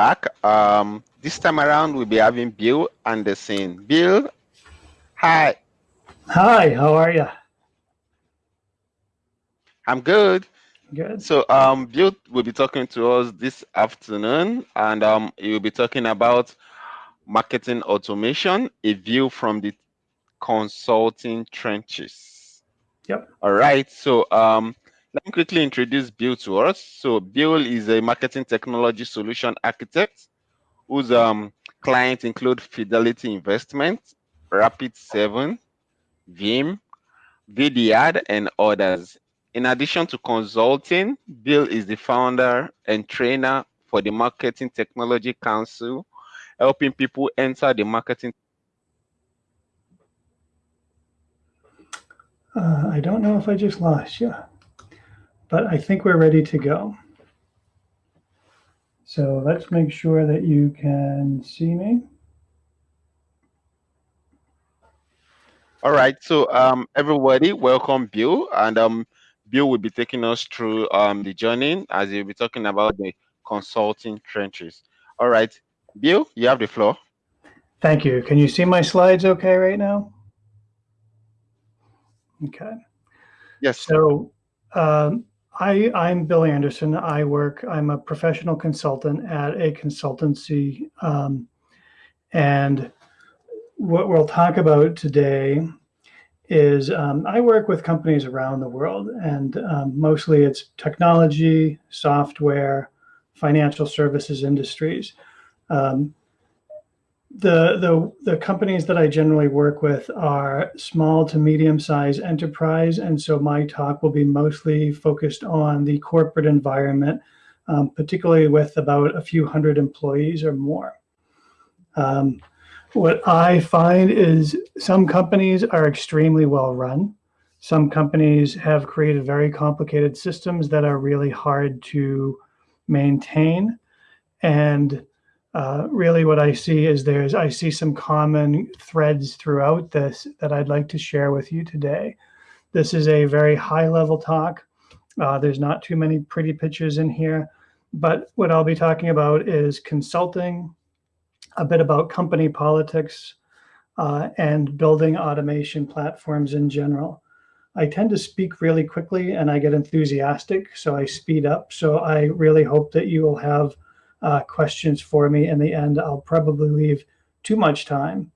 back. Um, this time around, we'll be having Bill Anderson. Bill, hi. Hi, how are you? I'm good. Good. So, um, Bill will be talking to us this afternoon, and um, he will be talking about marketing automation, a view from the consulting trenches. Yep. All right. So, um, let me quickly introduce Bill to us. So Bill is a marketing technology solution architect whose um, clients include Fidelity Investment, Rapid7, Veeam, Vidyard, and others. In addition to consulting, Bill is the founder and trainer for the Marketing Technology Council, helping people enter the marketing. Uh, I don't know if I just lost you but I think we're ready to go. So let's make sure that you can see me. All right, so um, everybody, welcome Bill, and um, Bill will be taking us through um, the journey as he'll be talking about the consulting trenches. All right, Bill, you have the floor. Thank you. Can you see my slides okay right now? Okay. Yes. So um, I, I'm Bill Anderson. I work, I'm a professional consultant at a consultancy. Um, and what we'll talk about today is um, I work with companies around the world and um, mostly it's technology, software, financial services industries. Um, the, the, the companies that I generally work with are small to medium sized enterprise. And so my talk will be mostly focused on the corporate environment, um, particularly with about a few hundred employees or more. Um, what I find is some companies are extremely well run. Some companies have created very complicated systems that are really hard to maintain. And uh, really what I see is there's, I see some common threads throughout this that I'd like to share with you today. This is a very high level talk. Uh, there's not too many pretty pictures in here, but what I'll be talking about is consulting, a bit about company politics, uh, and building automation platforms in general. I tend to speak really quickly and I get enthusiastic, so I speed up. So I really hope that you will have uh, questions for me. In the end, I'll probably leave too much time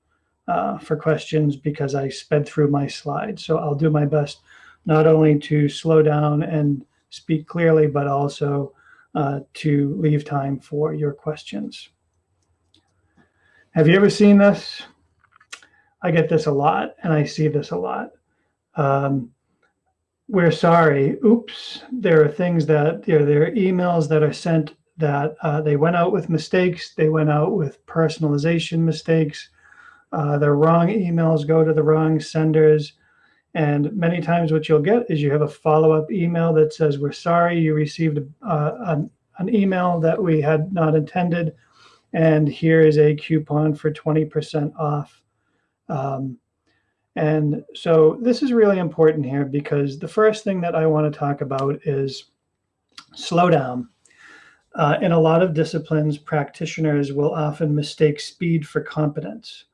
uh, for questions because I sped through my slides. So I'll do my best not only to slow down and speak clearly, but also uh, to leave time for your questions. Have you ever seen this? I get this a lot and I see this a lot. Um, we're sorry. Oops, there are things that you know, there are emails that are sent that uh, they went out with mistakes. They went out with personalization mistakes. Uh, the wrong emails go to the wrong senders. And many times what you'll get is you have a follow-up email that says, we're sorry you received uh, an, an email that we had not intended. And here is a coupon for 20% off. Um, and so this is really important here because the first thing that I want to talk about is slow down. Uh, in a lot of disciplines, practitioners will often mistake speed for competence.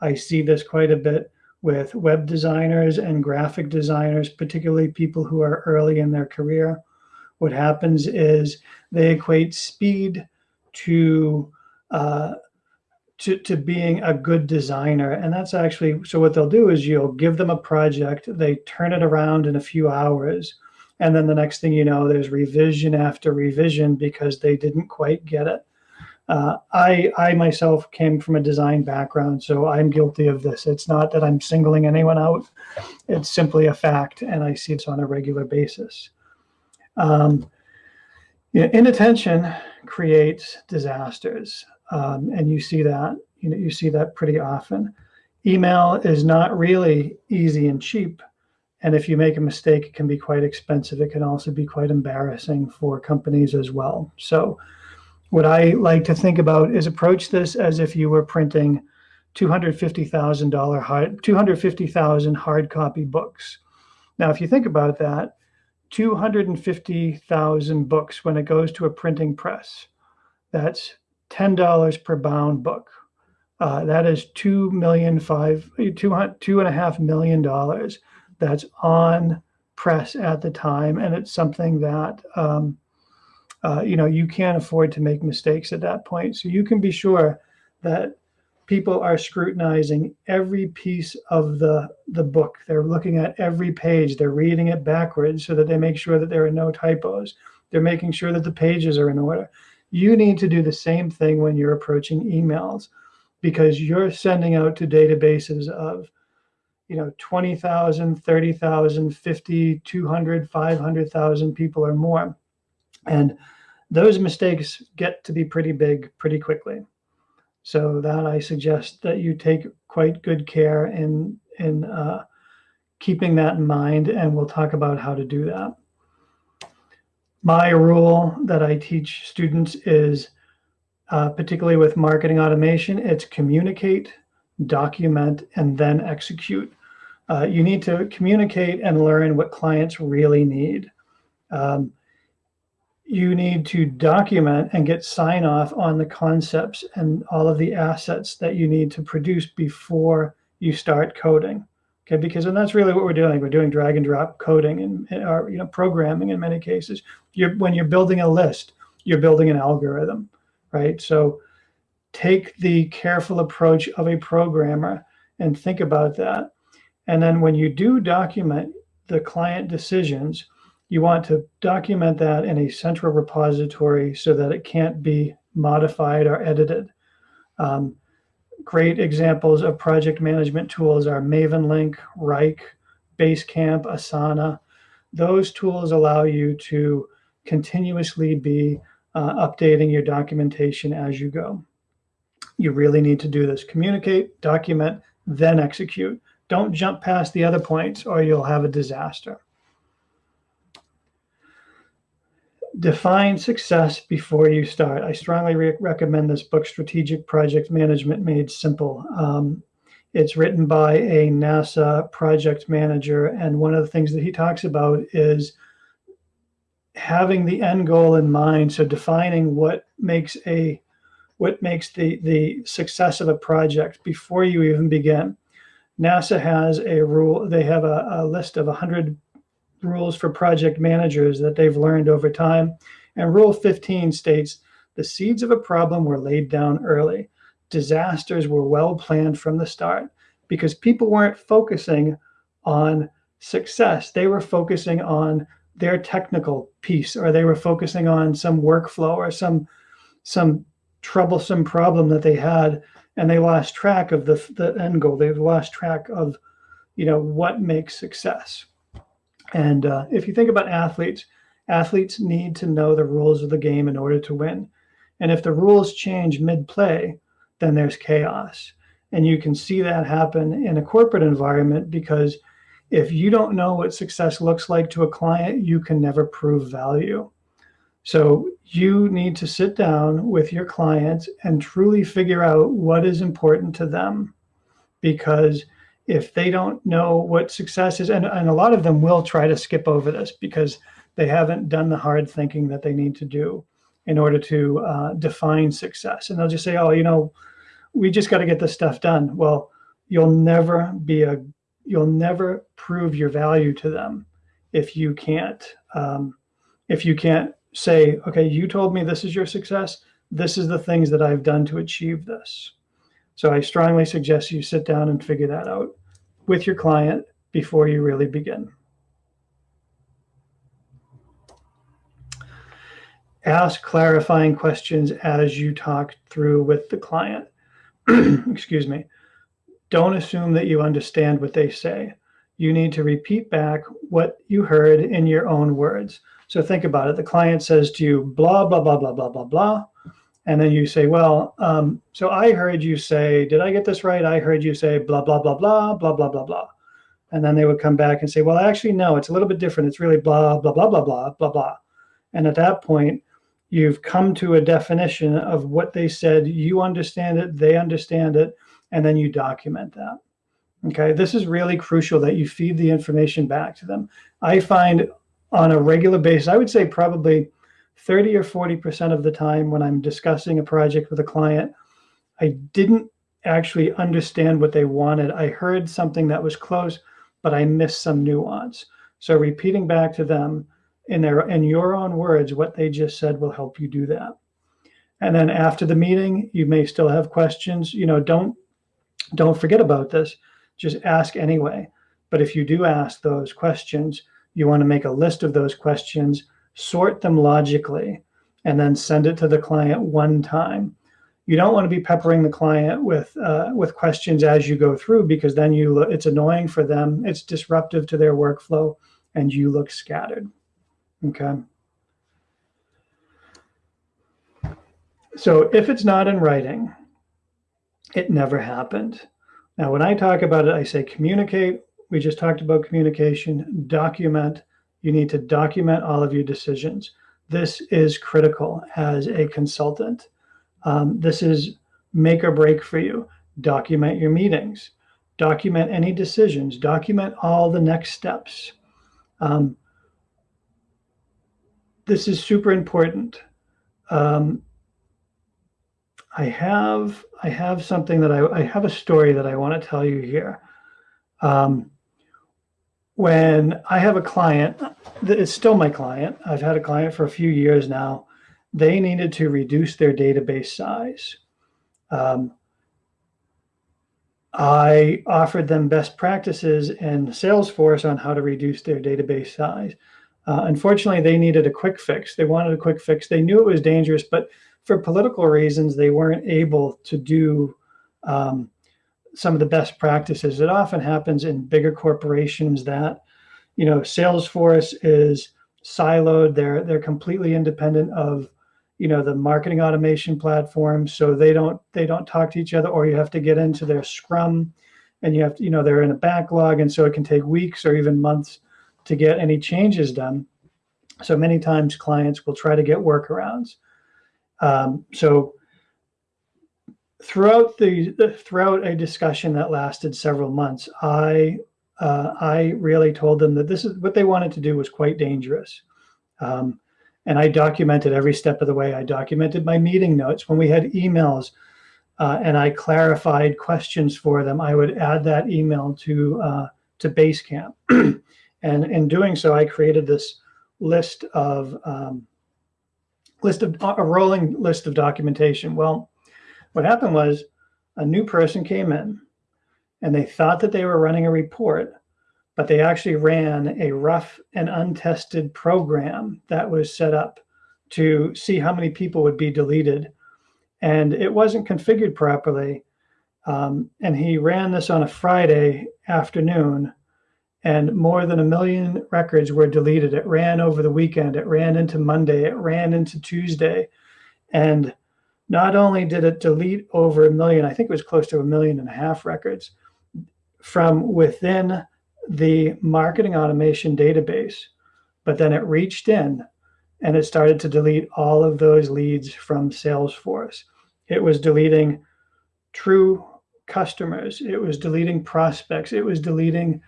I see this quite a bit with web designers and graphic designers, particularly people who are early in their career. What happens is they equate speed to uh, to, to being a good designer. And that's actually, so what they'll do is you'll give them a project, they turn it around in a few hours, and then the next thing you know, there's revision after revision because they didn't quite get it. Uh, I, I myself came from a design background, so I'm guilty of this. It's not that I'm singling anyone out. It's simply a fact, and I see this on a regular basis. Um, inattention creates disasters, um, and you see that. You know, you see that pretty often. Email is not really easy and cheap and if you make a mistake, it can be quite expensive. It can also be quite embarrassing for companies as well. So what I like to think about is approach this as if you were printing $250,000 hard, 250,000 hard copy books. Now, if you think about that, 250,000 books when it goes to a printing press, that's $10 per bound book. Uh, that is two million five two two and a half million dollars that's on press at the time, and it's something that um, uh, you know you can't afford to make mistakes at that point. So you can be sure that people are scrutinizing every piece of the the book. They're looking at every page. They're reading it backwards so that they make sure that there are no typos. They're making sure that the pages are in order. You need to do the same thing when you're approaching emails because you're sending out to databases of you know 20,000, 30,000, 50, 200, 500,000 people or more. And those mistakes get to be pretty big pretty quickly. So that I suggest that you take quite good care in in uh, keeping that in mind, and we'll talk about how to do that. My rule that I teach students is uh, particularly with marketing automation, it's communicate, document, and then execute. Uh, you need to communicate and learn what clients really need. Um, you need to document and get sign off on the concepts and all of the assets that you need to produce before you start coding. Okay, because and that's really what we're doing. We're doing drag and drop coding and or you know programming in many cases. You're when you're building a list, you're building an algorithm right? So take the careful approach of a programmer and think about that. And then when you do document the client decisions, you want to document that in a central repository so that it can't be modified or edited. Um, great examples of project management tools are MavenLink, Wrike, Basecamp, Asana. Those tools allow you to continuously be uh, updating your documentation as you go. You really need to do this. Communicate, document, then execute. Don't jump past the other points or you'll have a disaster. Define success before you start. I strongly re recommend this book, Strategic Project Management Made Simple. Um, it's written by a NASA project manager. And one of the things that he talks about is having the end goal in mind, so defining what makes a what makes the the success of a project before you even begin. NASA has a rule, they have a, a list of 100 rules for project managers that they've learned over time. And rule 15 states the seeds of a problem were laid down early. Disasters were well planned from the start because people weren't focusing on success. They were focusing on their technical piece or they were focusing on some workflow or some some troublesome problem that they had and they lost track of the, the end goal. They've lost track of you know what makes success. And uh, if you think about athletes athletes need to know the rules of the game in order to win. And if the rules change mid-play then there's chaos. And you can see that happen in a corporate environment because if you don't know what success looks like to a client, you can never prove value. So you need to sit down with your clients and truly figure out what is important to them. Because if they don't know what success is, and, and a lot of them will try to skip over this because they haven't done the hard thinking that they need to do in order to uh, define success. And they'll just say, oh, you know, we just got to get this stuff done. Well, you'll never be a you'll never prove your value to them if you can't um, if you can't say okay you told me this is your success. This is the things that i've done to achieve this. So i strongly suggest you sit down and figure that out with your client before you really begin. Ask clarifying questions as you talk through with the client. Excuse me. Don't assume that you understand what they say. You need to repeat back what you heard in your own words. So think about it. The client says to you, blah, blah, blah, blah, blah, blah, blah. And then you say, well, um, so I heard you say, did I get this right? I heard you say blah, blah, blah, blah, blah, blah, blah, blah. And then they would come back and say, well, actually, no, it's a little bit different. It's really blah, blah, blah, blah, blah, blah, blah. And at that point, you've come to a definition of what they said. You understand it. They understand it and then you document that. Okay, this is really crucial that you feed the information back to them. I find on a regular basis, I would say probably 30 or 40% of the time when I'm discussing a project with a client, I didn't actually understand what they wanted. I heard something that was close, but I missed some nuance. So repeating back to them in their in your own words what they just said will help you do that. And then after the meeting, you may still have questions. You know, don't don't forget about this. Just ask anyway. But if you do ask those questions, you want to make a list of those questions, sort them logically, and then send it to the client one time. You don't want to be peppering the client with uh, with questions as you go through because then you it's annoying for them, it's disruptive to their workflow, and you look scattered. Okay. So if it's not in writing, it never happened. Now, when I talk about it, I say communicate. We just talked about communication, document. You need to document all of your decisions. This is critical as a consultant. Um, this is make or break for you. Document your meetings, document any decisions, document all the next steps. Um, this is super important. Um, I have I have something that I, I have a story that I want to tell you here. Um, when I have a client, it's still my client. I've had a client for a few years now. They needed to reduce their database size. Um, I offered them best practices in Salesforce on how to reduce their database size. Uh, unfortunately, they needed a quick fix. They wanted a quick fix. They knew it was dangerous, but for political reasons, they weren't able to do um, some of the best practices. It often happens in bigger corporations that, you know, Salesforce is siloed. They're they're completely independent of, you know, the marketing automation platform. So they don't they don't talk to each other, or you have to get into their Scrum, and you have to, you know, they're in a backlog, and so it can take weeks or even months to get any changes done. So many times clients will try to get workarounds. Um, so throughout the throughout a discussion that lasted several months, I uh, I really told them that this is what they wanted to do was quite dangerous. Um, and I documented every step of the way. I documented my meeting notes when we had emails uh, and I clarified questions for them. I would add that email to uh, to Basecamp. and in doing so, I created this list of um, list of a rolling list of documentation. Well, what happened was a new person came in and they thought that they were running a report, but they actually ran a rough and untested program that was set up to see how many people would be deleted. And it wasn't configured properly. Um, and he ran this on a Friday afternoon and more than a million records were deleted. It ran over the weekend, it ran into Monday, it ran into Tuesday. And not only did it delete over a million, I think it was close to a million and a half records from within the marketing automation database, but then it reached in and it started to delete all of those leads from Salesforce. It was deleting true customers, it was deleting prospects, it was deleting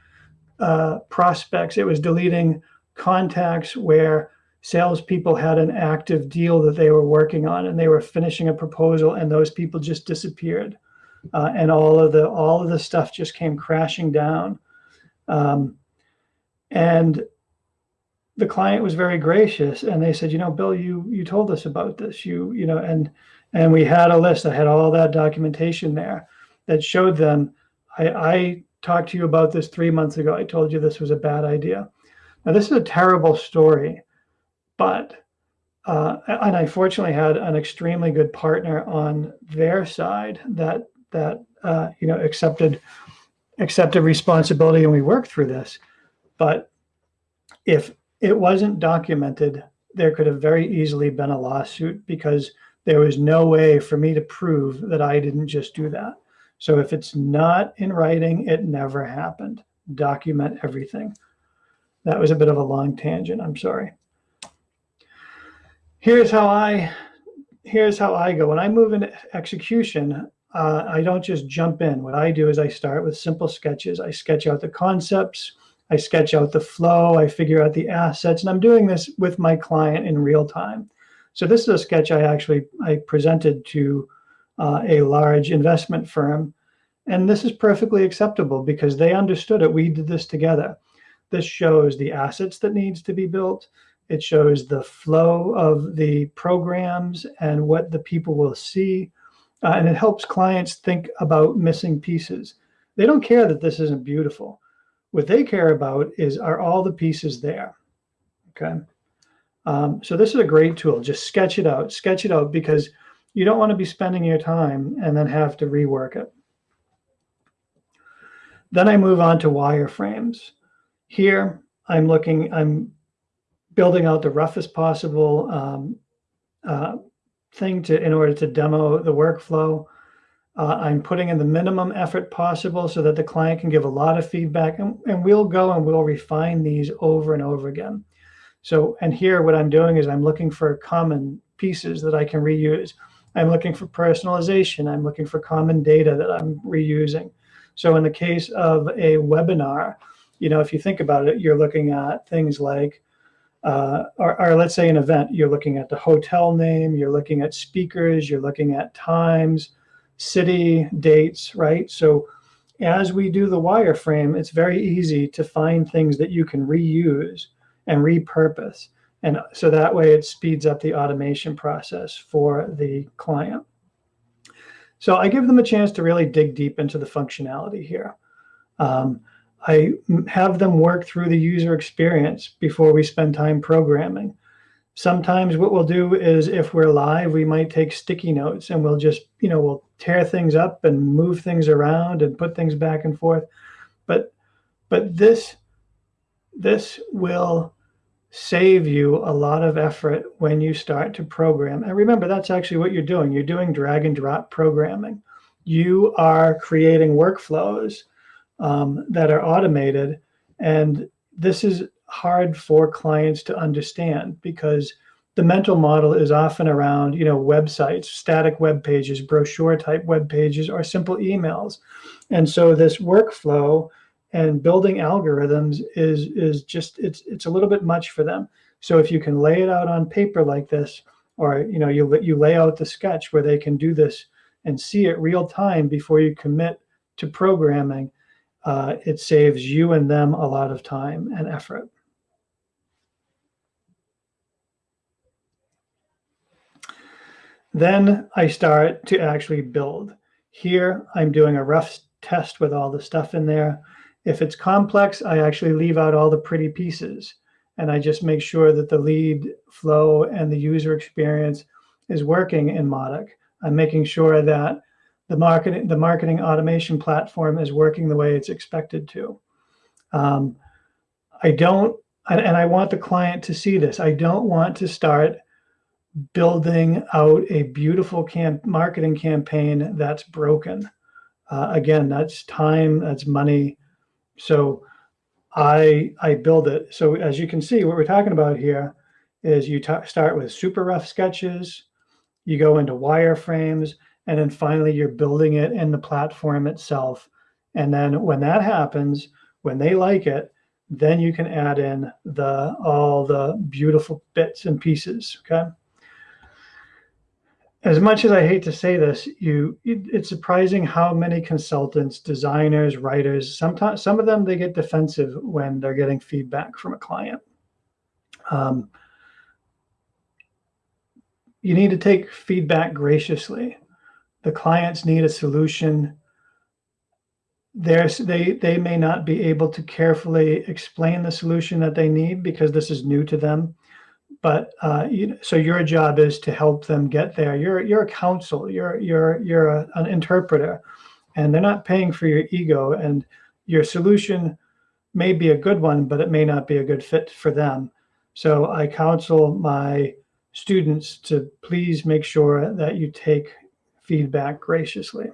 uh, prospects. It was deleting contacts where salespeople had an active deal that they were working on and they were finishing a proposal and those people just disappeared. Uh, and all of the all of the stuff just came crashing down. Um, and the client was very gracious and they said, you know, Bill, you you told us about this. You, you know, and and we had a list that had all that documentation there that showed them I, I talked to you about this three months ago. I told you this was a bad idea. Now, this is a terrible story, but, uh, and I fortunately had an extremely good partner on their side that, that, uh, you know, accepted, accepted responsibility and we worked through this. But if it wasn't documented, there could have very easily been a lawsuit because there was no way for me to prove that I didn't just do that. So if it's not in writing, it never happened. Document everything. That was a bit of a long tangent. I'm sorry. Here's how I here's how I go. When I move into execution, uh, I don't just jump in. What I do is I start with simple sketches. I sketch out the concepts. I sketch out the flow. I figure out the assets. And I'm doing this with my client in real time. So this is a sketch I actually I presented to uh, a large investment firm, and this is perfectly acceptable because they understood it. We did this together. This shows the assets that needs to be built. It shows the flow of the programs and what the people will see. Uh, and it helps clients think about missing pieces. They don't care that this isn't beautiful. What they care about is are all the pieces there? Okay. Um, so this is a great tool. Just sketch it out, sketch it out because you don't want to be spending your time and then have to rework it. Then I move on to wireframes. Here, I'm looking, I'm building out the roughest possible um, uh, thing to in order to demo the workflow. Uh, I'm putting in the minimum effort possible so that the client can give a lot of feedback and, and we'll go and we'll refine these over and over again. So, and here what I'm doing is I'm looking for common pieces that I can reuse. I'm looking for personalization. I'm looking for common data that I'm reusing. So in the case of a webinar, you know, if you think about it, you're looking at things like, uh, or, or let's say an event, you're looking at the hotel name, you're looking at speakers, you're looking at times, city, dates, right? So as we do the wireframe, it's very easy to find things that you can reuse and repurpose. And so that way it speeds up the automation process for the client. So I give them a chance to really dig deep into the functionality here. Um, I have them work through the user experience before we spend time programming. Sometimes what we'll do is if we're live, we might take sticky notes and we'll just, you know, we'll tear things up and move things around and put things back and forth. But, but this, this will save you a lot of effort when you start to program. And remember, that's actually what you're doing. You're doing drag and drop programming. You are creating workflows um, that are automated. And this is hard for clients to understand because the mental model is often around, you know, websites, static web pages, brochure type web pages, or simple emails. And so this workflow and building algorithms is is just it's it's a little bit much for them. So if you can lay it out on paper like this, or you know you you lay out the sketch where they can do this and see it real time before you commit to programming, uh, it saves you and them a lot of time and effort. Then I start to actually build. Here I'm doing a rough test with all the stuff in there. If it's complex, I actually leave out all the pretty pieces and I just make sure that the lead flow and the user experience is working in Mautic. I'm making sure that the marketing, the marketing automation platform is working the way it's expected to. Um, I don't, and, and I want the client to see this. I don't want to start building out a beautiful camp marketing campaign that's broken. Uh, again, that's time, that's money, so I, I build it. So as you can see, what we're talking about here is you start with super rough sketches, you go into wireframes, and then finally you're building it in the platform itself. And then when that happens, when they like it, then you can add in the all the beautiful bits and pieces, okay? as much as I hate to say this, you it, it's surprising how many consultants, designers, writers, sometimes some of them they get defensive when they're getting feedback from a client. Um, you need to take feedback graciously. The clients need a solution. There's, they, they may not be able to carefully explain the solution that they need because this is new to them but uh, you, so your job is to help them get there. You're you're a counsel. You're you're you're a, an interpreter, and they're not paying for your ego. And your solution may be a good one, but it may not be a good fit for them. So I counsel my students to please make sure that you take feedback graciously.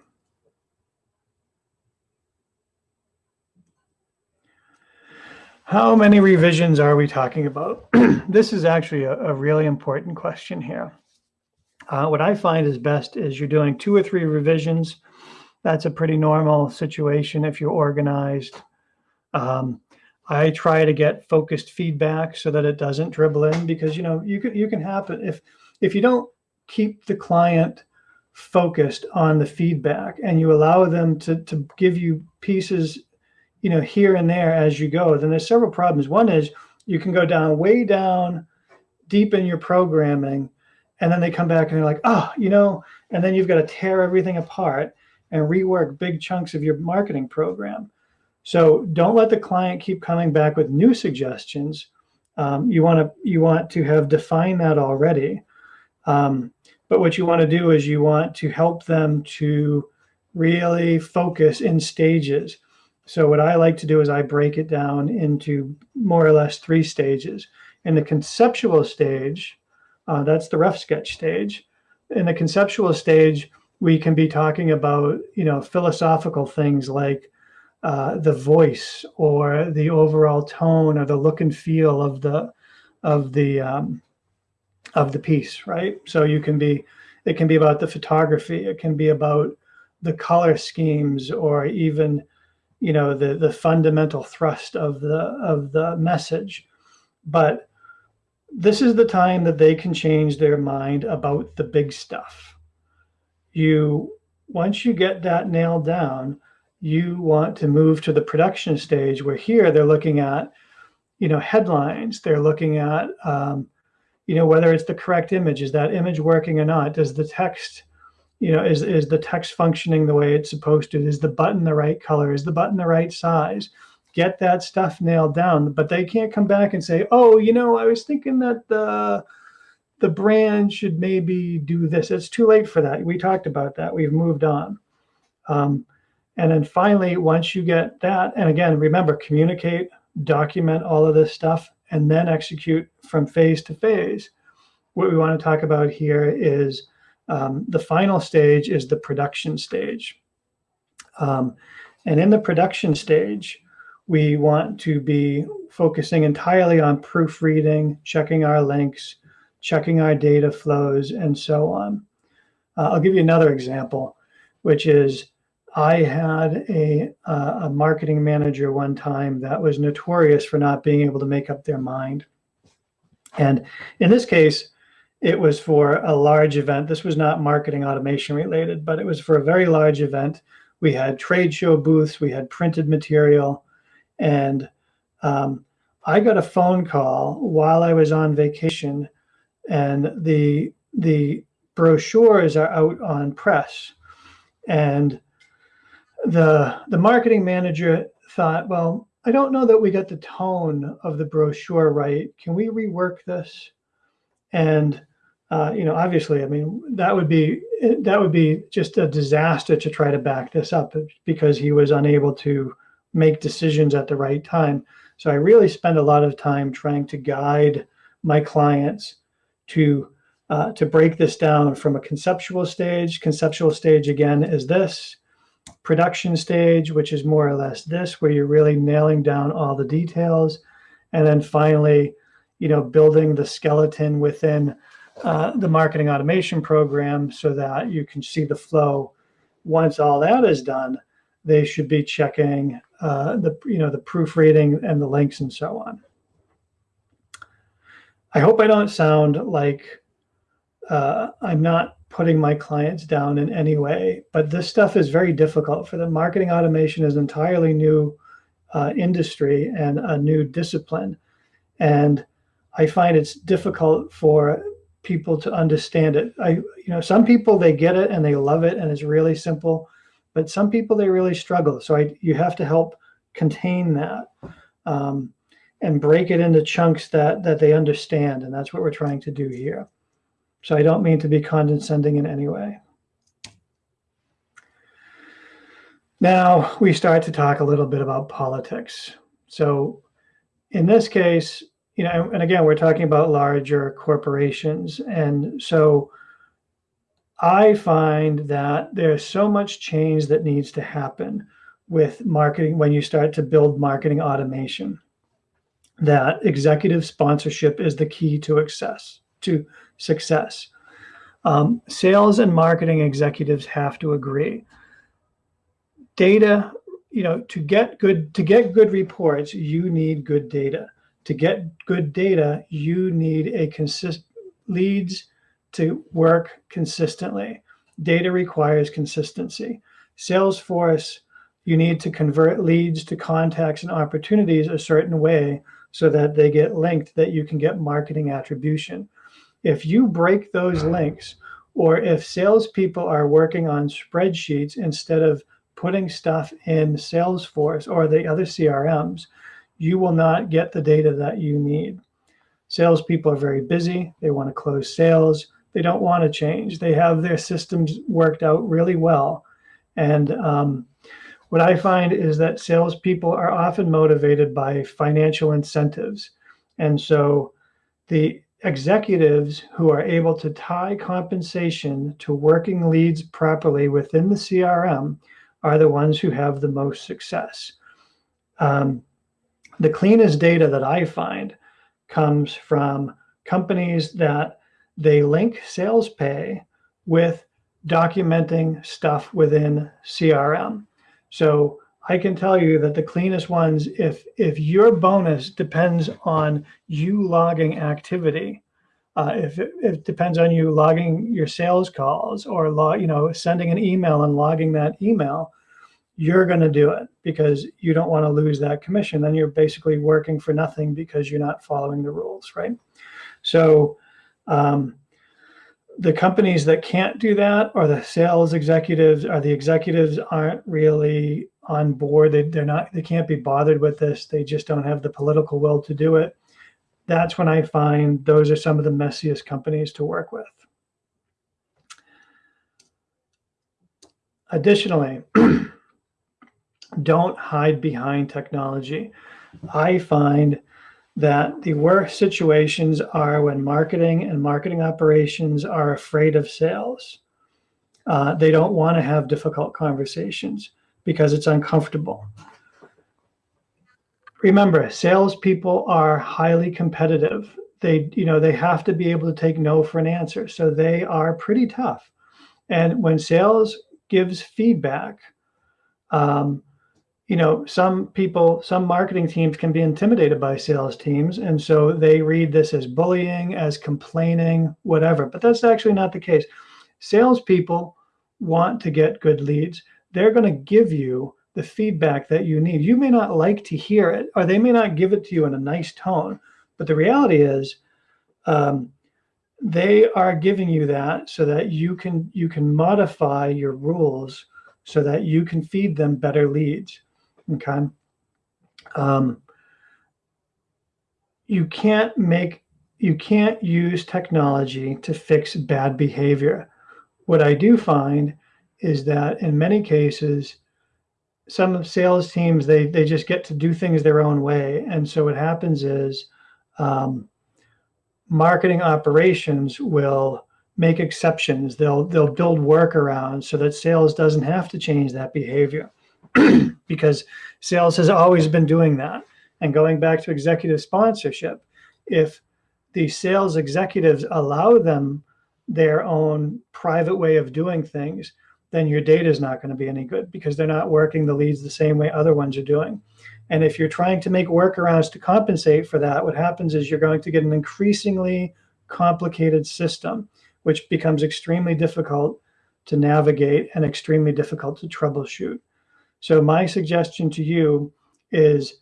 How many revisions are we talking about? this is actually a, a, really important question here. Uh, what I find is best is you're doing two or three revisions. That's a pretty normal situation if you're organized. Um, I try to get focused feedback so that it doesn't dribble in because you know you can you can happen if if you don't keep the client focused on the feedback and you allow them to, to give you pieces, you know, here and there as you go, then there's several problems. One is you can go down way down deep in your programming and then they come back and they're like, oh, you know, and then you've got to tear everything apart and rework big chunks of your marketing program. So don't let the client keep coming back with new suggestions. Um, you want to you want to have defined that already. Um, but what you want to do is you want to help them to really focus in stages. So what I like to do is I break it down into more or less three stages. In the conceptual stage, uh, that's the rough sketch stage. In the conceptual stage, we can be talking about, you know, philosophical things like uh, the voice or the overall tone or the look and feel of the of the um, of the piece, right? So you can be, it can be about the photography, it can be about the color schemes, or even, you know, the the fundamental thrust of the of the message. But this is the time that they can change their mind about the big stuff. You once you get that nailed down, you want to move to the production stage where here they're looking at, you know, headlines. They're looking at um, you know, whether it's the correct image, is that image working or not? Does the text, you know, is, is the text functioning the way it's supposed to? Is the button the right color? Is the button the right size? Get that stuff nailed down, but they can't come back and say, oh, you know, I was thinking that the, the brand should maybe do this. It's too late for that. We talked about that. We've moved on. Um, and then finally, once you get that, and again, remember, communicate, document all of this stuff, and then execute from phase to phase. What we want to talk about here is um, the final stage is the production stage. Um, and in the production stage, we want to be focusing entirely on proofreading, checking our links, checking our data flows, and so on. Uh, I'll give you another example, which is I had a, uh, a marketing manager one time that was notorious for not being able to make up their mind. And in this case, it was for a large event. This was not marketing automation related, but it was for a very large event. We had trade show booths, we had printed material, and um, I got a phone call while I was on vacation, and the the brochures are out on press, and the the marketing manager thought, well, I don't know that we got the tone of the brochure right. Can we rework this? And uh, you know, obviously, I mean, that would be that would be just a disaster to try to back this up because he was unable to make decisions at the right time. So I really spend a lot of time trying to guide my clients to uh, to break this down from a conceptual stage. Conceptual stage again is this production stage, which is more or less this, where you're really nailing down all the details. And then finally, you know, building the skeleton within uh, the marketing automation program so that you can see the flow. Once all that is done, they should be checking uh, the, you know, the proofreading and the links and so on. I hope I don't sound like uh, I'm not putting my clients down in any way, but this stuff is very difficult for them. Marketing automation is entirely new uh, industry and a new discipline. And I find it's difficult for people to understand it. I, you know, some people, they get it and they love it and it's really simple, but some people, they really struggle. So I, you have to help contain that um, and break it into chunks that, that they understand. And that's what we're trying to do here. So I don't mean to be condescending in any way. Now we start to talk a little bit about politics. So in this case, you know, and again, we're talking about larger corporations. And so I find that there's so much change that needs to happen with marketing when you start to build marketing automation that executive sponsorship is the key to access to success. Um, sales and marketing executives have to agree. Data, you know, to get good to get good reports, you need good data. To get good data, you need a consist leads to work consistently. Data requires consistency. Salesforce, you need to convert leads to contacts and opportunities a certain way so that they get linked, that you can get marketing attribution. If you break those links, or if salespeople are working on spreadsheets instead of putting stuff in Salesforce or the other CRMs, you will not get the data that you need. Salespeople are very busy. They want to close sales. They don't want to change. They have their systems worked out really well. And um, what I find is that salespeople are often motivated by financial incentives. And so the executives who are able to tie compensation to working leads properly within the CRM are the ones who have the most success. Um, the cleanest data that I find comes from companies that they link sales pay with documenting stuff within CRM. So I can tell you that the cleanest ones, if if your bonus depends on you logging activity, uh, if it, it, depends on you logging your sales calls or log, you know, sending an email and logging that email, you're going to do it because you don't want to lose that commission. Then you're basically working for nothing because you're not following the rules, right? So um, the companies that can't do that or the sales executives or the executives aren't really on board. They, they're not, they can't be bothered with this. They just don't have the political will to do it. That's when I find those are some of the messiest companies to work with. Additionally, don't hide behind technology. I find that the worst situations are when marketing and marketing operations are afraid of sales. Uh, they don't want to have difficult conversations because it's uncomfortable. Remember, salespeople are highly competitive. They, you know, they have to be able to take no for an answer. So they are pretty tough. And when sales gives feedback, um, you know, some people, some marketing teams can be intimidated by sales teams. And so they read this as bullying, as complaining, whatever. But that's actually not the case. Salespeople want to get good leads. They're going to give you the feedback that you need. You may not like to hear it, or they may not give it to you in a nice tone. But the reality is, um, they are giving you that so that you can you can modify your rules so that you can feed them better leads. Okay. Um, you can't make, you can't use technology to fix bad behavior. What I do find is that in many cases, some sales teams, they, they just get to do things their own way. And so what happens is um, marketing operations will make exceptions. They'll, they'll build workarounds so that sales doesn't have to change that behavior. because sales has always been doing that. And going back to executive sponsorship, if the sales executives allow them their own private way of doing things, then your data is not going to be any good because they're not working the leads the same way other ones are doing. And if you're trying to make workarounds to compensate for that, what happens is you're going to get an increasingly complicated system, which becomes extremely difficult to navigate and extremely difficult to troubleshoot. So my suggestion to you is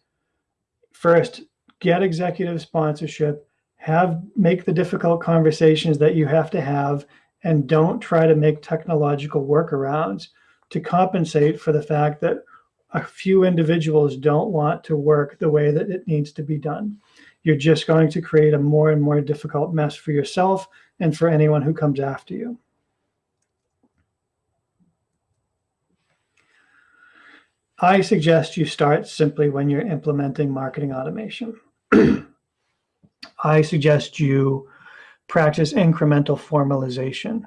first, get executive sponsorship, have make the difficult conversations that you have to have, and don't try to make technological workarounds to compensate for the fact that a few individuals don't want to work the way that it needs to be done. You're just going to create a more and more difficult mess for yourself and for anyone who comes after you. I suggest you start simply when you're implementing marketing automation. I suggest you practice incremental formalization.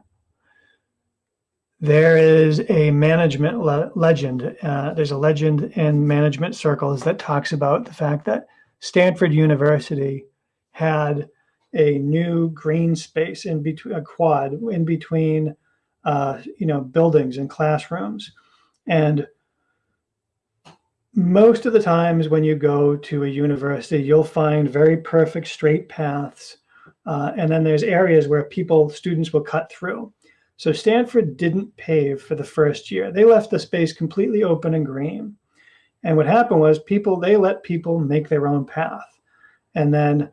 There is a management le legend. Uh, there's a legend in management circles that talks about the fact that Stanford University had a new green space in between a quad in between, uh, you know, buildings and classrooms, and most of the times when you go to a university, you'll find very perfect straight paths Uh, and then there's areas where people, students will cut through. So Stanford didn't pave for the first year. They left the space completely open and green. And what happened was people, they let people make their own path. And then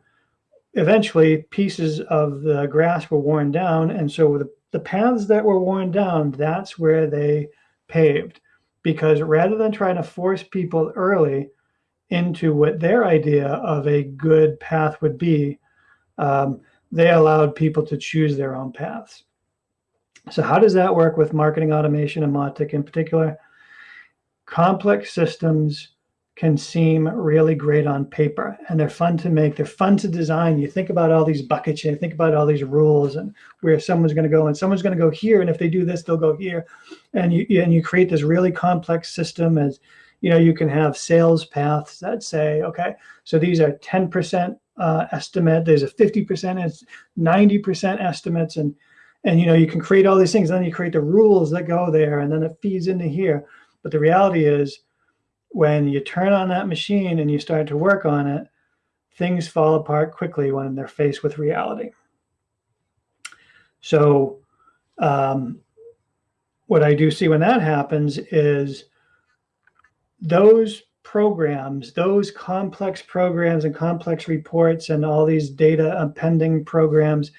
eventually pieces of the grass were worn down. And so the, the paths that were worn down, that's where they paved. Because rather than trying to force people early into what their idea of a good path would be, um, they allowed people to choose their own paths. So how does that work with marketing automation and Mautic in particular? Complex systems can seem really great on paper and they're fun to make. They're fun to design. You think about all these buckets, you think about all these rules and where someone's going to go and someone's going to go here. And if they do this, they'll go here. And you, and you create this really complex system as, you know, you can have sales paths that say, okay, so these are 10% uh, estimate, there's a 50%, it's 90% estimates. And, and, you know, you can create all these things. Then you create the rules that go there and then it feeds into here. But the reality is when you turn on that machine and you start to work on it, things fall apart quickly when they're faced with reality. So um, what I do see when that happens is those programs, those complex programs and complex reports and all these data appending programs,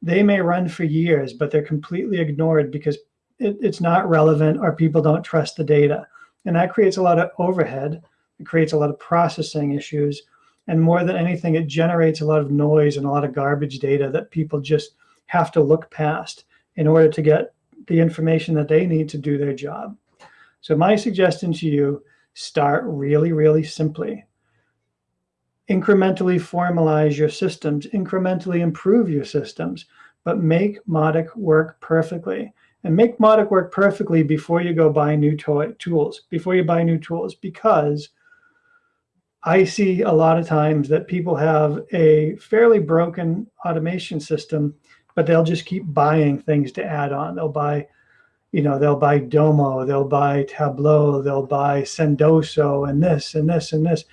they may run for years, but they're completely ignored because it, it's not relevant or people don't trust the data. And that creates a lot of overhead. It creates a lot of processing issues. And more than anything, it generates a lot of noise and a lot of garbage data that people just have to look past in order to get the information that they need to do their job. So my suggestion to you, start really, really simply. Incrementally formalize your systems, incrementally improve your systems, but make Mautic work perfectly and make Mautic work perfectly before you go buy new toy tools, before you buy new tools, because I see a lot of times that people have a fairly broken automation system, but they'll just keep buying things to add on. They'll buy, you know, they'll buy Domo, they'll buy Tableau, they'll buy Sendoso and this and this and this.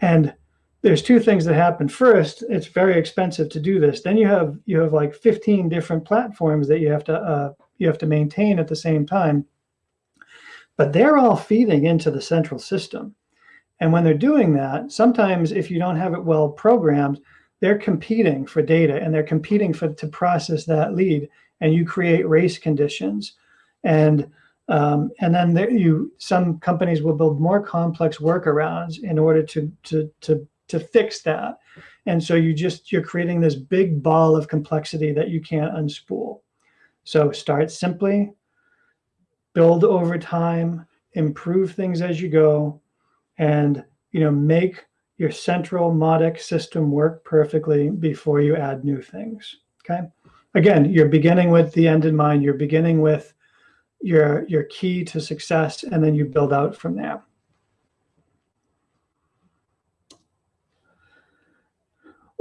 And there's two things that happen. First, it's very expensive to do this. Then you have you have like 15 different platforms that you have to uh, you have to maintain at the same time. But they're all feeding into the central system. And when they're doing that, sometimes if you don't have it well programmed, they're competing for data and they're competing for to process that lead and you create race conditions. And um, and then there, you some companies will build more complex workarounds in order to, to, to, to fix that. And so you just, you're creating this big ball of complexity that you can't unspool. So start simply, build over time, improve things as you go, and you know make your central Mautic system work perfectly before you add new things. Okay. Again, you're beginning with the end in mind. You're beginning with your your key to success, and then you build out from there.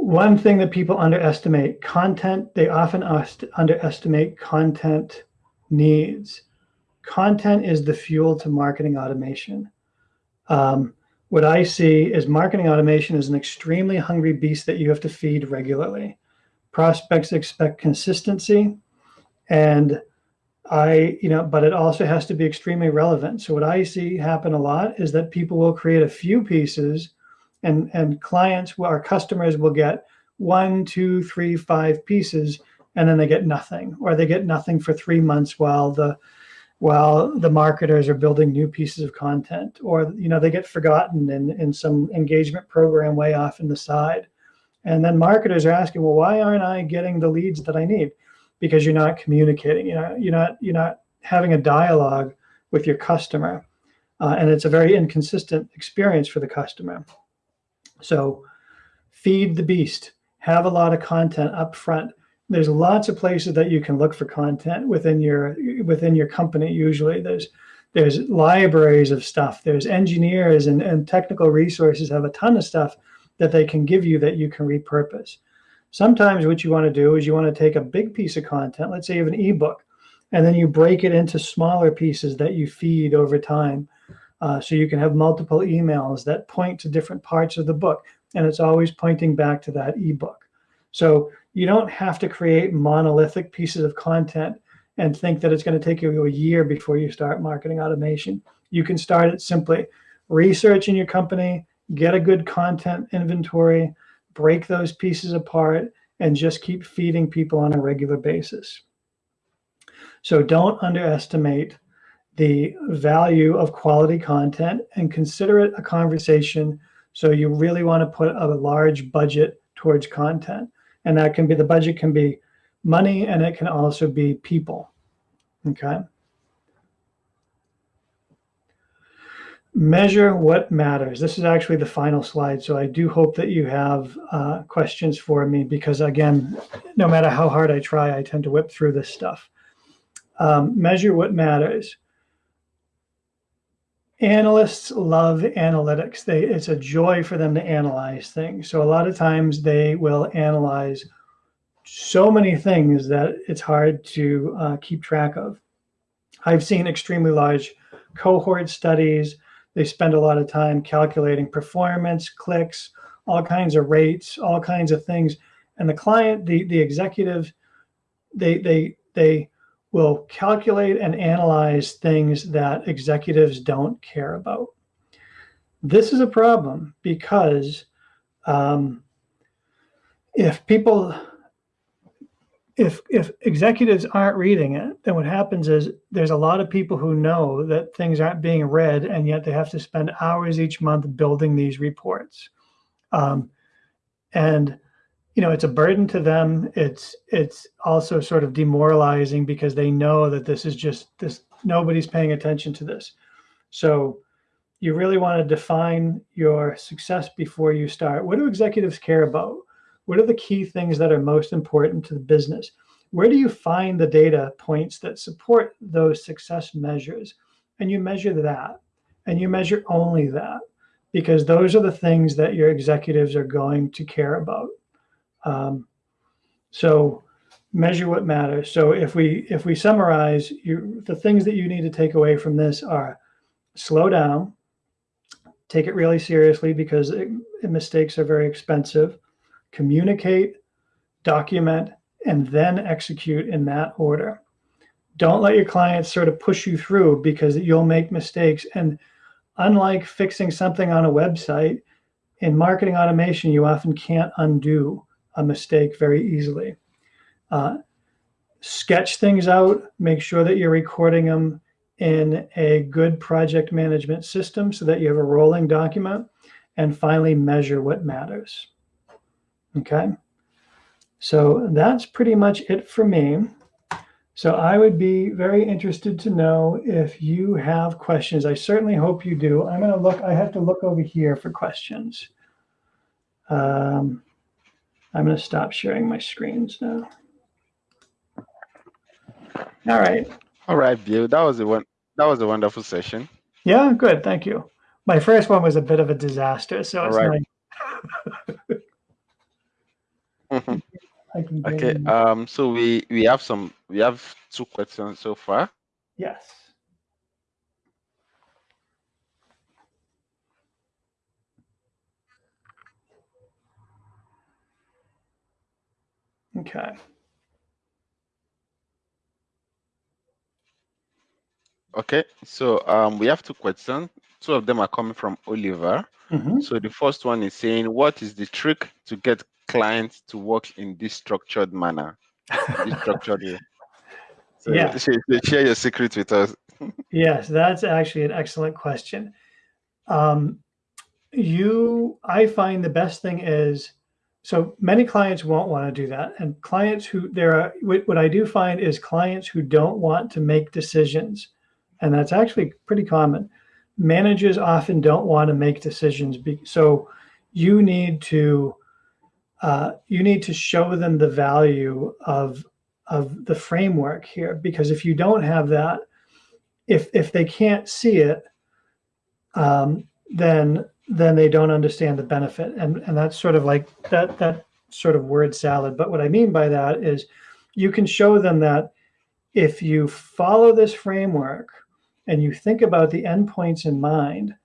one thing that people underestimate content, they often underestimate content needs. Content is the fuel to marketing automation. Um, what I see is marketing automation is an extremely hungry beast that you have to feed regularly. Prospects expect consistency and I, you know, but it also has to be extremely relevant. So what I see happen a lot is that people will create a few pieces and and clients our customers will get one two three five pieces and then they get nothing or they get nothing for three months while the while the marketers are building new pieces of content or you know they get forgotten in in some engagement program way off in the side and then marketers are asking well why aren't i getting the leads that i need because you're not communicating you know you're not you're not having a dialogue with your customer uh, and it's a very inconsistent experience for the customer so feed the beast, have a lot of content up front. There's lots of places that you can look for content within your within your company. Usually there's there's libraries of stuff. There's engineers and, and technical resources have a ton of stuff that they can give you that you can repurpose. Sometimes what you want to do is you want to take a big piece of content, let's say you have an ebook, and then you break it into smaller pieces that you feed over time. Uh, so you can have multiple emails that point to different parts of the book, and it's always pointing back to that ebook. So you don't have to create monolithic pieces of content and think that it's going to take you a year before you start marketing automation. You can start it simply research in your company, get a good content inventory, break those pieces apart, and just keep feeding people on a regular basis. So don't underestimate the value of quality content and consider it a conversation. So you really want to put a large budget towards content. And that can be, the budget can be money and it can also be people, okay? Measure what matters. This is actually the final slide. So I do hope that you have uh, questions for me because again, no matter how hard I try, I tend to whip through this stuff. Um, measure what matters. Analysts love analytics. They, it's a joy for them to analyze things. So a lot of times they will analyze so many things that it's hard to uh, keep track of. I've seen extremely large cohort studies. They spend a lot of time calculating performance, clicks, all kinds of rates, all kinds of things. And the client, the, the executive, they, they, they will calculate and analyze things that executives don't care about. This is a problem because um, if people, if, if executives aren't reading it, then what happens is there's a lot of people who know that things aren't being read and yet they have to spend hours each month building these reports. Um, and you know, it's a burden to them. It's it's also sort of demoralizing because they know that this is just this nobody's paying attention to this. So you really want to define your success before you start. What do executives care about? What are the key things that are most important to the business? Where do you find the data points that support those success measures? And you measure that, and you measure only that, because those are the things that your executives are going to care about. Um, so measure what matters. So if we if we summarize, you, the things that you need to take away from this are slow down, take it really seriously because it, mistakes are very expensive, communicate, document, and then execute in that order. Don't let your clients sort of push you through because you'll make mistakes. And unlike fixing something on a website, in marketing automation, you often can't undo a mistake very easily. Uh, sketch things out, make sure that you're recording them in a good project management system so that you have a rolling document, and finally measure what matters. Okay, so that's pretty much it for me. So I would be very interested to know if you have questions. I certainly hope you do. I'm going to look, I have to look over here for questions. Um, I'm going to stop sharing my screens now. All right. All right, Bill. That was a one. That was a wonderful session. Yeah, good. Thank you. My first one was a bit of a disaster, so it's right. nice. okay. Um. So we we have some. We have two questions so far. Yes. Okay. Okay, so um, we have two questions. Two of them are coming from Oliver. Mm -hmm. So the first one is saying, what is the trick to get clients to work in this structured manner? this structured way. So yeah. share your secret with us. yes, that's actually an excellent question. Um, you, I find the best thing is so many clients won't want to do that. And clients who there are, what I do find is clients who don't want to make decisions. And that's actually pretty common. Managers often don't want to make decisions. So you need to, uh, you need to show them the value of, of the framework here. Because if you don't have that, if, if they can't see it, um, then then they don't understand the benefit. And, and that's sort of like that, that sort of word salad. But what I mean by that is you can show them that if you follow this framework and you think about the endpoints in mind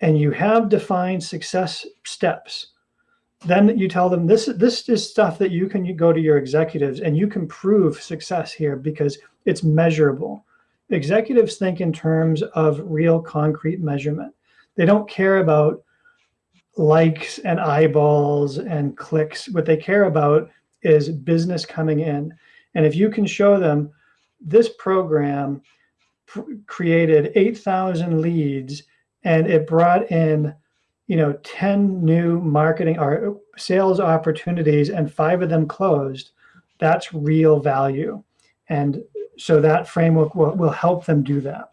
and you have defined success steps, then you tell them this this is stuff that you can go to your executives and you can prove success here because it's measurable. Executives think in terms of real concrete measurement. They don't care about likes and eyeballs and clicks. What they care about is business coming in. And if you can show them this program created 8,000 leads and it brought in you know 10 new marketing or sales opportunities and five of them closed that's real value. And so that framework will, will help them do that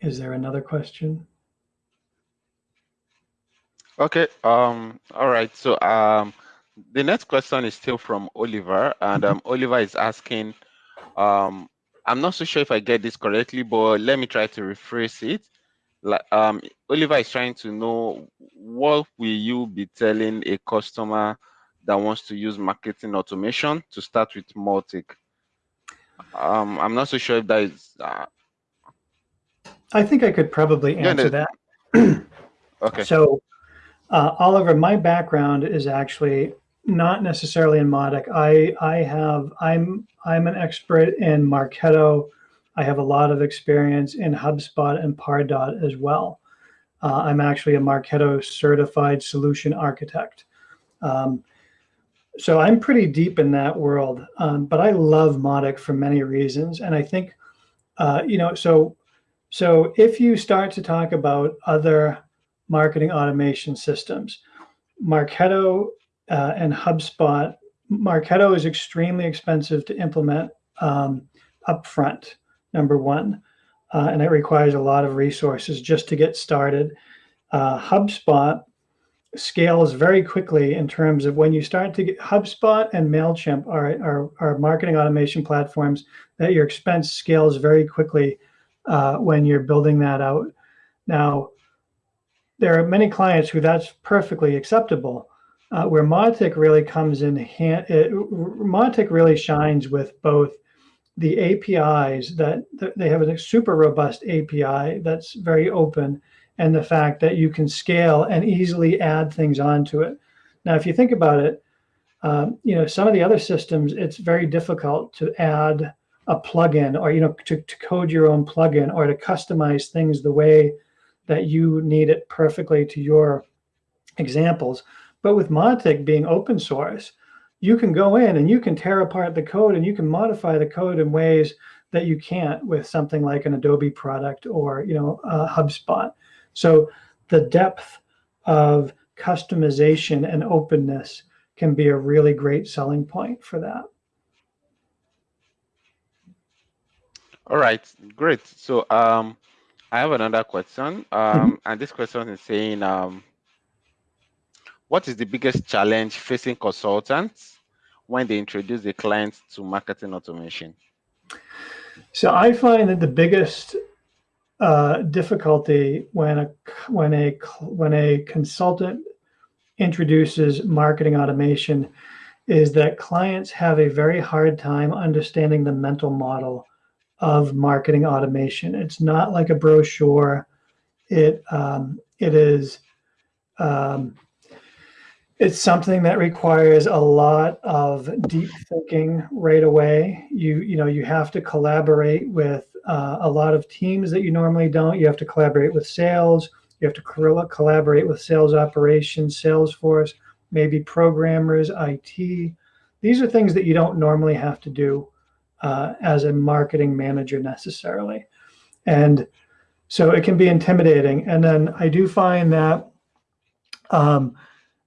Is there another question? Okay. Um. All right. So um, the next question is still from Oliver, and um, Oliver is asking, um, I'm not so sure if I get this correctly, but let me try to rephrase it. Like, um, Oliver is trying to know what will you be telling a customer that wants to use marketing automation to start with Mautic? Um, I'm not so sure if that is uh, I think I could probably answer no. that. okay. So, uh, Oliver, my background is actually not necessarily in Mautic. I I have I'm I'm an expert in Marketo. I have a lot of experience in HubSpot and Pardot as well. Uh, I'm actually a Marketo certified solution architect. Um, so I'm pretty deep in that world, um, but I love Mautic for many reasons. And I think, uh, you know, so so if you start to talk about other marketing automation systems, Marketo uh, and HubSpot, Marketo is extremely expensive to implement um, upfront, number one, uh, and it requires a lot of resources just to get started. Uh, HubSpot scales very quickly in terms of when you start to get HubSpot and MailChimp are, are, are marketing automation platforms that your expense scales very quickly uh, when you're building that out. Now, there are many clients who that's perfectly acceptable. Uh, where Mautic really comes in hand, it, Mautic really shines with both the APIs that, that they have a super robust API that's very open, and the fact that you can scale and easily add things onto it. Now, if you think about it, um, you know some of the other systems, it's very difficult to add a plugin or you know to, to code your own plugin or to customize things the way that you need it perfectly to your examples. But with Mautic being open source, you can go in and you can tear apart the code and you can modify the code in ways that you can't with something like an Adobe product or you know uh, HubSpot. So the depth of customization and openness can be a really great selling point for that. All right, great. So um, I have another question, um, mm -hmm. and this question is saying, um, what is the biggest challenge facing consultants when they introduce a client to marketing automation? So I find that the biggest uh, difficulty when a when a when a consultant introduces marketing automation is that clients have a very hard time understanding the mental model of marketing automation. It's not like a brochure. It um, it is um, it's something that requires a lot of deep thinking right away. You you know you have to collaborate with uh, a lot of teams that you normally don't. You have to collaborate with sales. You have to collaborate with sales operations, Salesforce, maybe programmers, IT. These are things that you don't normally have to do uh, as a marketing manager necessarily. And so it can be intimidating. And then I do find that um,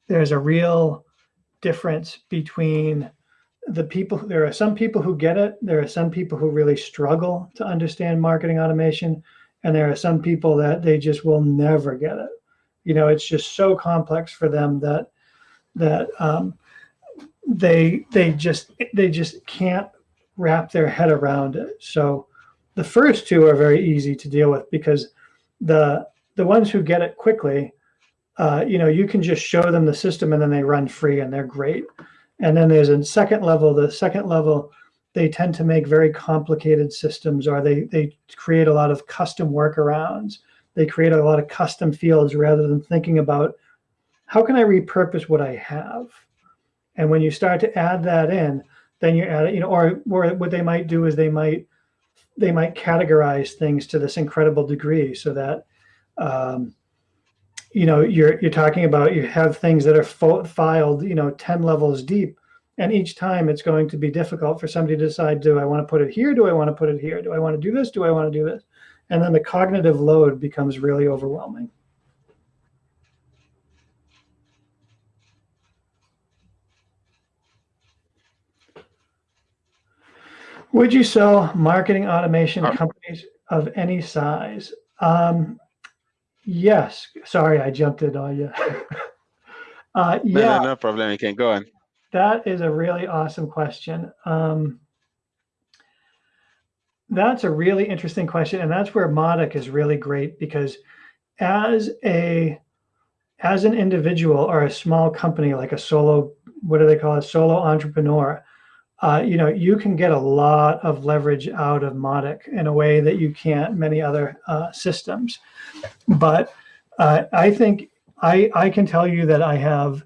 there's a real difference between the people, there are some people who get it. There are some people who really struggle to understand marketing automation. And there are some people that they just will never get it. You know, it's just so complex for them that, that um, they, they just, they just can't wrap their head around it. So the first two are very easy to deal with because the the ones who get it quickly, uh, you know, you can just show them the system and then they run free and they're great. And then there's a second level. The second level, they tend to make very complicated systems or they, they create a lot of custom workarounds. They create a lot of custom fields rather than thinking about how can I repurpose what I have? And when you start to add that in, then you add it, you know, or, or what they might do is they might they might categorize things to this incredible degree so that um, you know you're you're talking about you have things that are filed you know 10 levels deep and each time it's going to be difficult for somebody to decide do i want to put it here? Do i want to put it here? Do i want to do this? Do i want to do this? And then the cognitive load becomes really overwhelming Would you sell marketing automation companies of any size? Um, yes. Sorry, I jumped in on you. uh, yeah. No, no, no problem. You can go on. That is a really awesome question. Um, that's a really interesting question, and that's where Mautic is really great because as a as an individual or a small company like a solo, what do they call it, solo entrepreneur, uh, you know, you can get a lot of leverage out of Mautic in a way that you can't many other uh, systems. But uh, I think I, I can tell you that I have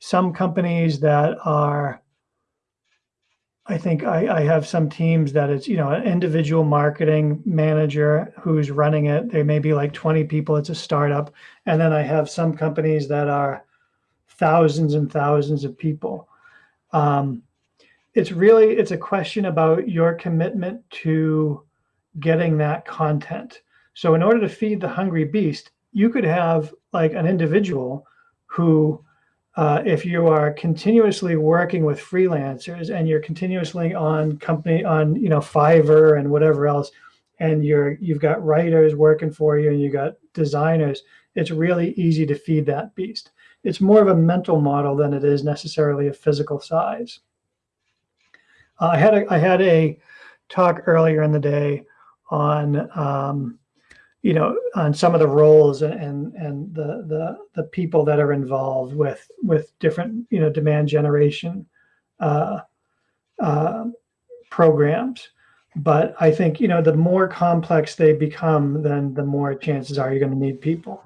some companies that are, I think I, I have some teams that it's, you know, an individual marketing manager who's running it. There may be like 20 people, it's a startup. And then I have some companies that are thousands and thousands of people. Um, it's really it's a question about your commitment to getting that content. So in order to feed the hungry beast you could have like an individual who uh, if you are continuously working with freelancers and you're continuously on company on you know fiverr and whatever else and you're you've got writers working for you and you got designers it's really easy to feed that beast. It's more of a mental model than it is necessarily a physical size uh, I had a, I had a talk earlier in the day on um, you know on some of the roles and and, and the, the the people that are involved with with different you know demand generation uh, uh, programs. But I think you know the more complex they become, then the more chances are you're going to need people.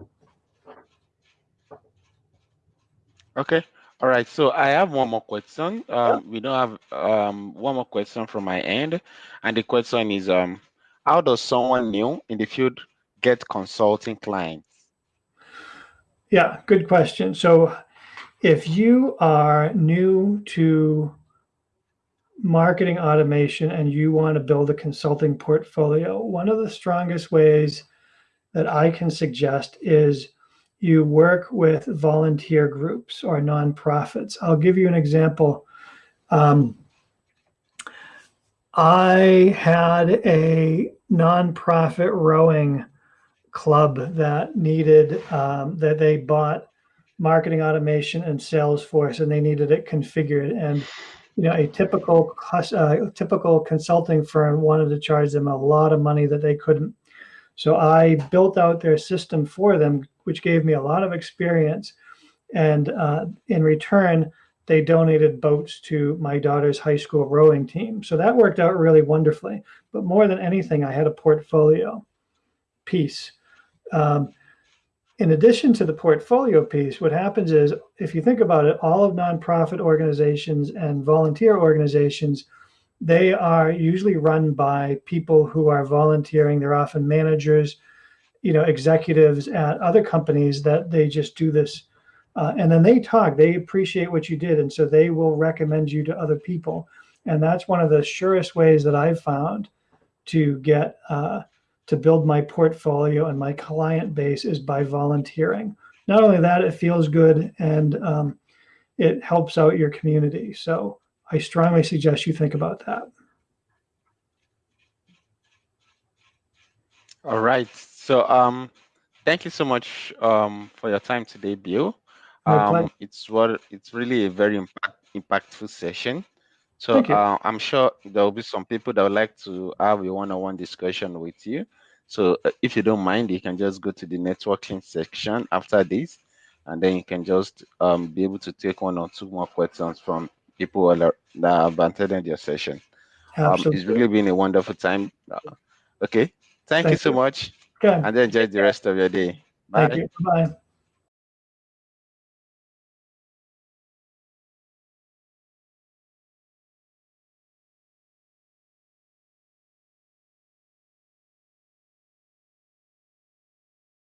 Okay. All right, so I have one more question. Um. We don't have um, one more question from my end, and the question is, um, how does someone new in the field get consulting clients? Yeah, good question. So, if you are new to marketing automation and you want to build a consulting portfolio, one of the strongest ways that I can suggest is you work with volunteer groups or nonprofits. I'll give you an example. Um, I had a nonprofit rowing club that needed um, that they bought marketing automation and Salesforce, and they needed it configured. And you know, a typical uh, typical consulting firm wanted to charge them a lot of money that they couldn't. So I built out their system for them, which gave me a lot of experience. And uh, in return, they donated boats to my daughter's high school rowing team. So that worked out really wonderfully. But more than anything, I had a portfolio piece. Um, in addition to the portfolio piece, what happens is, if you think about it, all of nonprofit organizations and volunteer organizations they are usually run by people who are volunteering. They're often managers, you know, executives at other companies that they just do this. Uh, and then they talk, they appreciate what you did. And so they will recommend you to other people. And that's one of the surest ways that I've found to get, uh, to build my portfolio and my client base is by volunteering. Not only that, it feels good and um, it helps out your community. So I strongly suggest you think about that. All right. So um, thank you so much um, for your time today, Bill. Um, it's what it's really a very impact, impactful session. So uh, I'm sure there will be some people that would like to have a one-on-one -on -one discussion with you. So uh, if you don't mind, you can just go to the networking section after this and then you can just um, be able to take one or two more questions from people that have attended your session. Um, it's really been a wonderful time. Okay, thank, Thank you so you. much, Okay. and enjoy the rest of your day. Bye. Thank you. Bye.